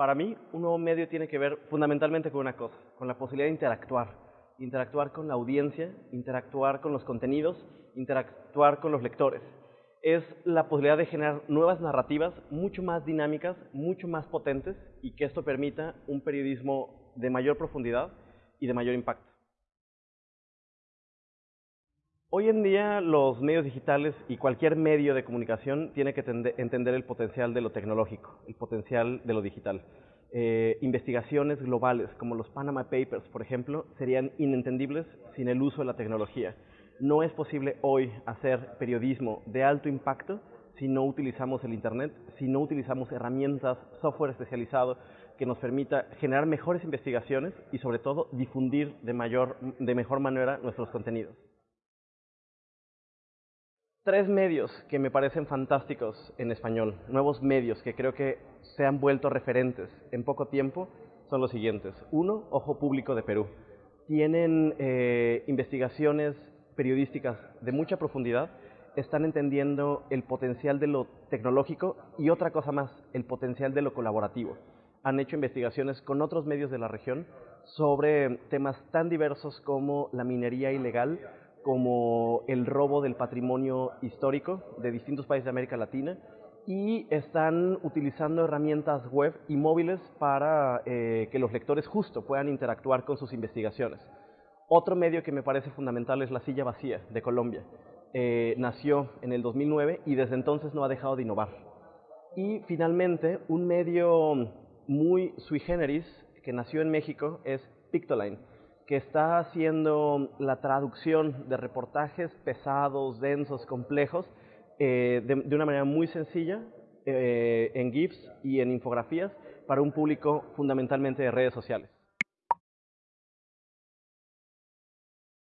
Para mí, un nuevo medio tiene que ver fundamentalmente con una cosa, con la posibilidad de interactuar. Interactuar con la audiencia, interactuar con los contenidos, interactuar con los lectores. Es la posibilidad de generar nuevas narrativas mucho más dinámicas, mucho más potentes y que esto permita un periodismo de mayor profundidad y de mayor impacto. Hoy en día los medios digitales y cualquier medio de comunicación tiene que entender el potencial de lo tecnológico, el potencial de lo digital. Eh, investigaciones globales como los Panama Papers, por ejemplo, serían inentendibles sin el uso de la tecnología. No es posible hoy hacer periodismo de alto impacto si no utilizamos el Internet, si no utilizamos herramientas, software especializado que nos permita generar mejores investigaciones y sobre todo difundir de, mayor, de mejor manera nuestros contenidos. Tres medios que me parecen fantásticos en español, nuevos medios que creo que se han vuelto referentes en poco tiempo, son los siguientes. Uno, Ojo Público de Perú. Tienen eh, investigaciones periodísticas de mucha profundidad, están entendiendo el potencial de lo tecnológico y otra cosa más, el potencial de lo colaborativo. Han hecho investigaciones con otros medios de la región sobre temas tan diversos como la minería ilegal, como el robo del patrimonio histórico de distintos países de América Latina y están utilizando herramientas web y móviles para eh, que los lectores justo puedan interactuar con sus investigaciones. Otro medio que me parece fundamental es La Silla Vacía de Colombia. Eh, nació en el 2009 y desde entonces no ha dejado de innovar. Y finalmente, un medio muy sui generis que nació en México es Pictoline que está haciendo la traducción de reportajes pesados, densos, complejos, eh, de, una manera muy sencilla, eh, en GIFs y en infografías, para un público fundamentalmente de redes sociales.